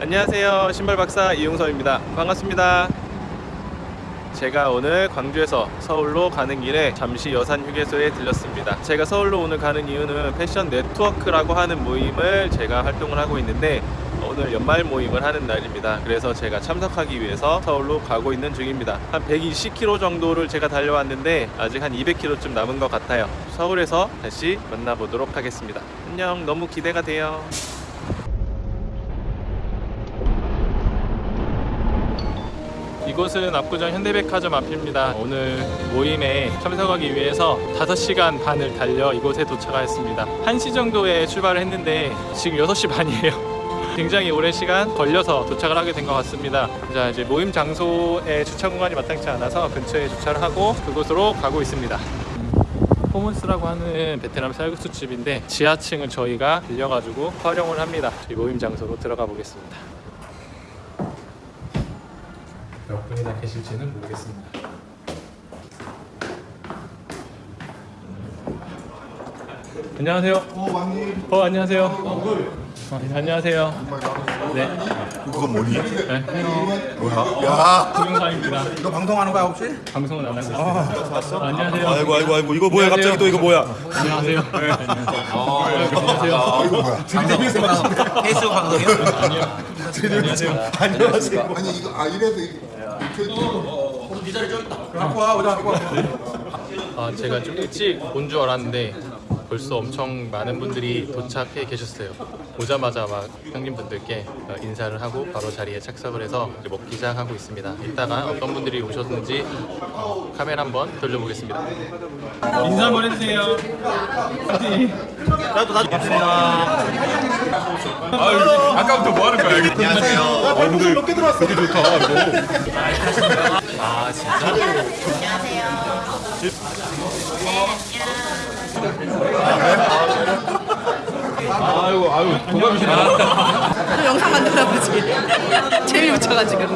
안녕하세요. 신발 박사 이용섭입니다. 반갑습니다. 제가 오늘 광주에서 서울로 가는 길에 잠시 여산 휴게소에 들렸습니다. 제가 서울로 오늘 가는 이유는 패션 네트워크라고 하는 모임을 제가 활동을 하고 있는데 오늘 연말 모임을 하는 날입니다. 그래서 제가 참석하기 위해서 서울로 가고 있는 중입니다. 한 120km 정도를 제가 달려왔는데 아직 한 200km쯤 남은 것 같아요. 서울에서 다시 만나보도록 하겠습니다. 안녕. 너무 기대가 돼요 이곳은 압구정 현대백화점 앞입니다. 오늘 모임에 참석하기 위해서 5시간 반을 달려 이곳에 도착하였습니다. 1시 정도에 출발을 했는데 지금 6시 반이에요. 굉장히 오랜 시간 걸려서 도착을 하게 된 것 같습니다. 자, 이제 모임 장소의 주차 공간이 마땅치 않아서 근처에 주차를 하고 그곳으로 가고 있습니다. 포문스라고 하는 베트남 쌀국수 집인데 지하층을 저희가 빌려가지고 활용을 합니다. 저희 모임 장소로 들어가 보겠습니다. 몇 분이나 계실지는 모르겠습니다. 안녕하세요. 어, 왕님. 어 안녕하세요. 어, 안녕하세요. 네. 그거 뭐니? 네. 뭐야? 야, 동영상입니다. 이거 방송하는 거야 혹시? 방송은 안 하고 있습니다. 안녕하세요. 아이고 아이고 아이고 이거 뭐야 갑자기 또 이거 뭐야 안녕하세요. 네, 안녕하세요. 아, 이거 뭐야? 페이스북 방송이요? 안녕하세요. 안녕하세요. 아니 이거 아 이래서 이 게 갖고 와 오자 갖고 와. 아, 제가 좀 일찍 온 줄 알았는데 벌써 엄청 많은 분들이 도착해 계셨어요. 오자마자 막 형님분들께 어, 인사를 하고 바로 자리에 착석을 해서 이제 먹기 시작하고 있습니다. 이따가 어떤 분들이 오셨는지 어, 카메라 한번 돌려보겠습니다. 인사 한번 해주세요. 나도 나도 반갑습니다 아까부터 뭐 하는 거야 안녕하세요 얼굴 몇개 들어왔어 되게 좋다 이거 아 진짜? 아이고 아이고 동감이시네 또 영상 만들나 보지. 재미 붙여가지고.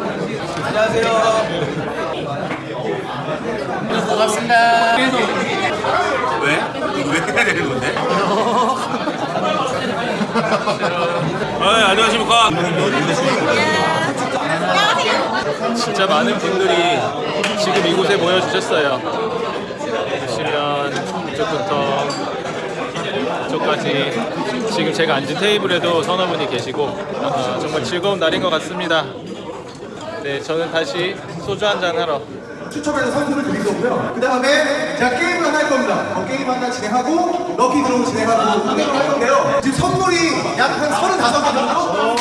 반갑습니다. 왜? 왜 해야 되는 건데? 아 안녕하십니까 진짜 많은 분들이 지금 이곳에 모여주셨어요. 보시면 이쪽부터 이쪽까지 지금 제가 앉은 테이블에도 서너 분이 계시고 어, 정말 즐거운 날인 것 같습니다. 네, 저는 다시 소주 한 잔 하러 추첨해서 상품을 드릴 거고요. 그 다음에 제가 게임을 하나 할 겁니다. 어, 게임 하나 진행하고 lucky draw 진행하고 운행을 할 건데요. 지금 선물이 약 한 35개 정도.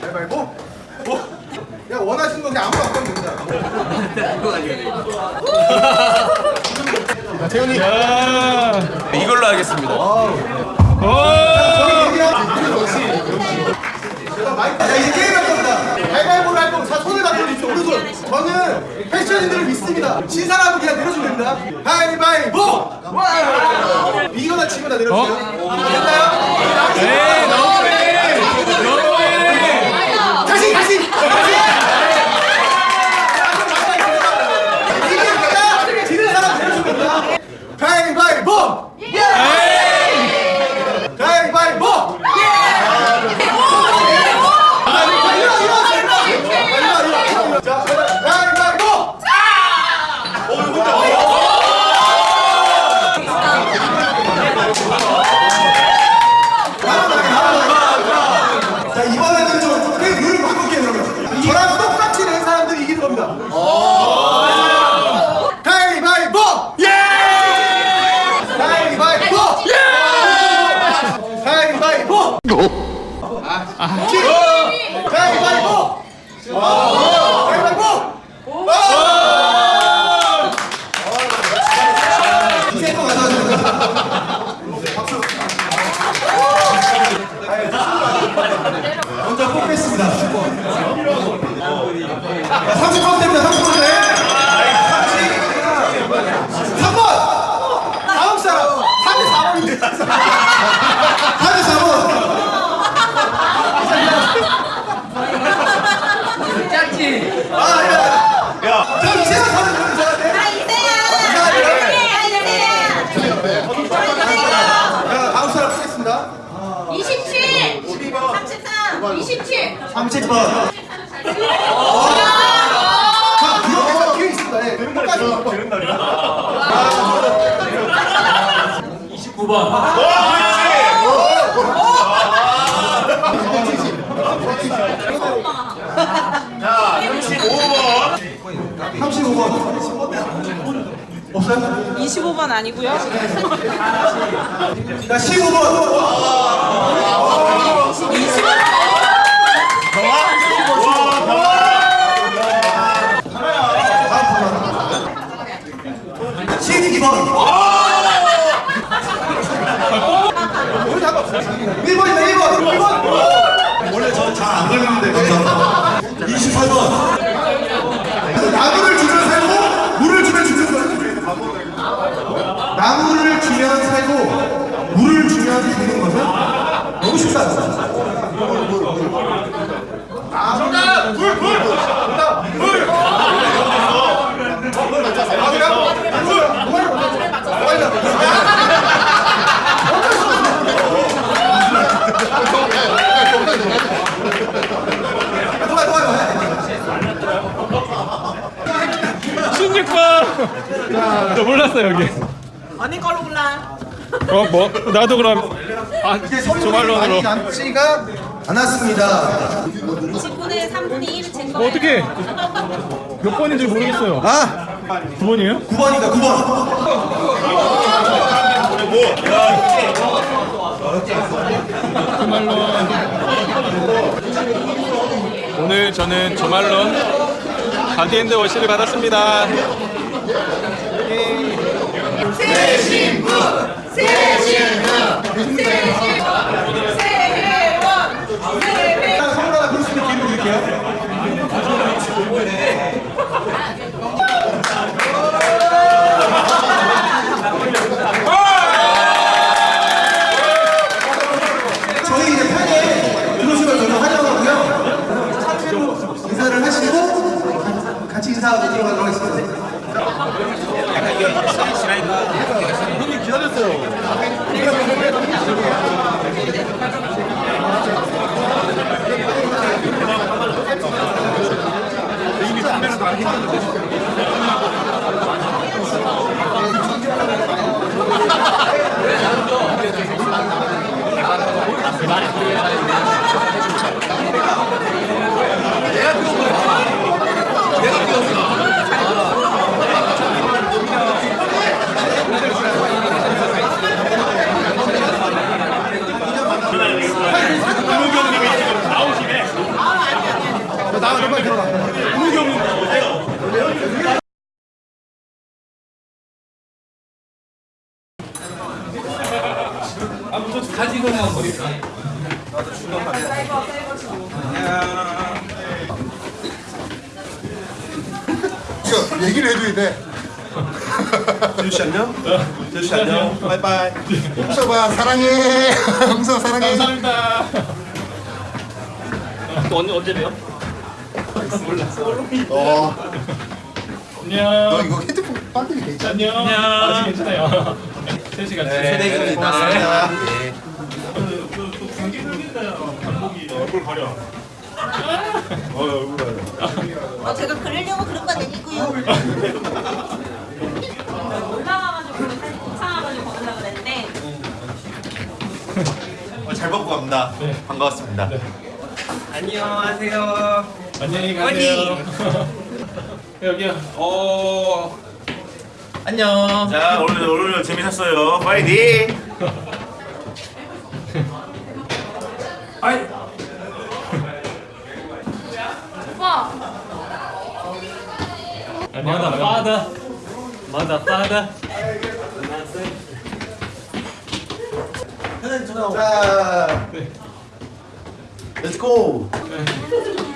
가위바위보. 뭐? 그냥 원하시는 거 그냥 아무나 갖고 됩니다. 자, 태훈이. 이걸로 하겠습니다 저희 얘기하고 자, 이제 게임 할 겁니다. 가위바위보를 할 거고, 자, 손을 오른손. 저는 패션인들을 믿습니다. 진 사람은 그냥 내려주면 됩니다. 가위바위보! 와! 이거나 치거나 내려주세요. 됐나요? 네, 너무해! 너무해! 다시, 다시! 다시! 이게 아니라 지는 사람 내려주면 됩니다. 가위바위보! 가위바위보! 자, 가위바위보! 자, 이번에는 좀 게임 룰을 바꿀게요, 그러면. 저랑 똑같이 낸 사람들이 이기는 겁니다. 가위바위보! 예! 가위바위보! 예! 가위바위보! 아, 키! 가위바위보! 가위바위보! 이제 또 가져가세요. 박수. 먼저 뽑겠습니다. 30번 됩니다. 30번 돼. 3번! 다음 사람! 34번인데. 34번! 33, 27. 30번. 자, 이렇게 적혀 있습니다. 네, 끝까지. 자, 35번. 35번. 없어요? 25번 아니고요. 자, 15번. 십이번 1번이다 1번 1번 좋아요 좋아요 16번. 저 몰랐어 여기. 언니 걸로 골라. 어 뭐? 나도 그럼 아 선물이 조말론으로. 많이 남지가 않았습니다 29대 3분의 1 증거. 어, 어떻게? 몇 번인지 모르겠어요. 아 9번이에요? 9번이다 9번 오늘 저는 조말론 가디엔드 워시를 받았습니다. 선물 하나 Yeah. 이거 얘기를 해줘야 돼. 재주씨 안녕 재주씨 안녕 바이바이 홍서봐 사랑해. 홍서 사랑해. 감사합니다. 또 언제 언제 봬요? 어, 안녕. 너 이거 헤드폰 배터리 괜찮아? 안녕. 아직 괜찮아요. 3시간. 네. 고맙습니다 어, 제가 그리려고 그런 건 아니고요. 올라가가지고 이상해가지고 걸으려고 그랬는데 잘 먹고 갑니다. 반가웠습니다. 안녕하세요. 안녕히 가세요. 여기요. 어. 안녕. 자, 오늘 오늘 재밌었어요. 파이팅! 아이. 마다 파다. 마다 파다. 자 Let's go 지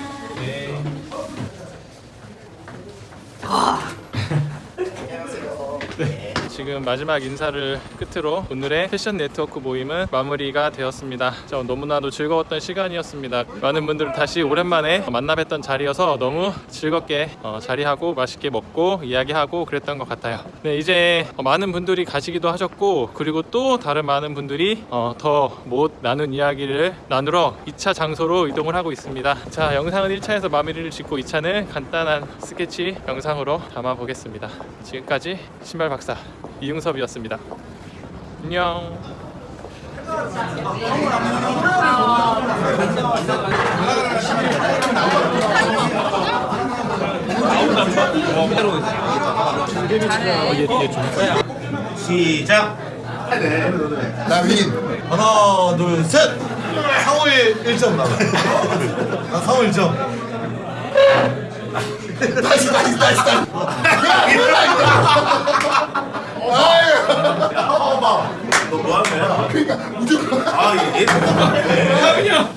지금 마지막 인사를 끝으로 오늘의 패션 네트워크 모임은 마무리가 되었습니다. 저 너무나도 즐거웠던 시간이었습니다. 많은 분들 다시 오랜만에 만나 뵀던 자리여서 너무 즐겁게 어, 자리하고 맛있게 먹고 이야기하고 그랬던 것 같아요. 네, 이제 어, 많은 분들이 가시기도 하셨고 그리고 또 다른 많은 분들이 어, 더못 나눈 이야기를 나누러 2차 장소로 이동을 하고 있습니다. 자, 영상은 1차에서 마무리를 짓고 2차는 간단한 스케치 영상으로 담아 보겠습니다. 지금까지 신발 박사 이용섭이었습니다. 안녕. 시작. 나 윈. 하나 둘 셋 상호일 1점 나와 나 상호 1점 나이스 나이스 나이 스 나이스. 아유. 너뭐 하는 거야? 그러니까 무조건. 아, 얘. 얘.